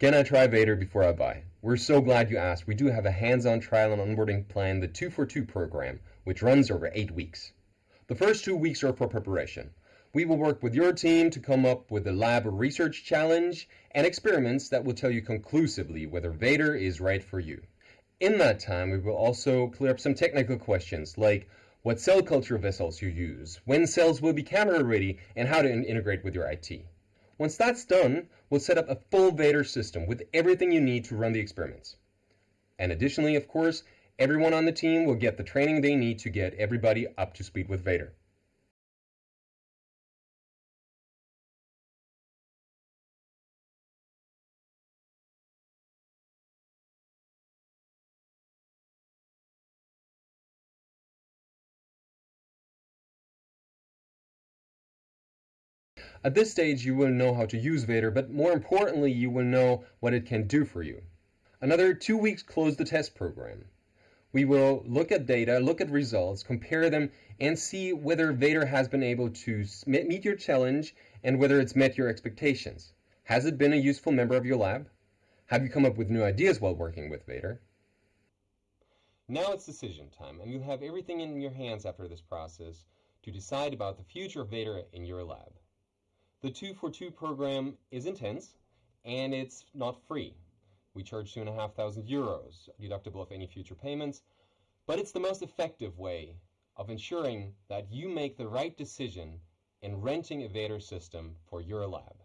Can I try Vader before I buy? We're so glad you asked. We do have a hands-on trial and onboarding plan, the 242 program, which runs over eight weeks. The first two weeks are for preparation. We will work with your team to come up with a lab research challenge and experiments that will tell you conclusively whether Vader is right for you. In that time, we will also clear up some technical questions like what cell culture vessels you use, when cells will be camera ready, and how to in integrate with your IT. Once that's done, we'll set up a full Vader system with everything you need to run the experiments. And additionally, of course, everyone on the team will get the training they need to get everybody up to speed with Vader. At this stage, you will know how to use Vader, but more importantly, you will know what it can do for you. Another two weeks close the test program. We will look at data, look at results, compare them, and see whether Vader has been able to meet your challenge and whether it's met your expectations. Has it been a useful member of your lab? Have you come up with new ideas while working with Vader? Now it's decision time, and you have everything in your hands after this process to decide about the future of Vader in your lab. The 2 for 2 program is intense and it's not free. We charge 2,500 euros, deductible of any future payments, but it's the most effective way of ensuring that you make the right decision in renting a Vader system for your lab.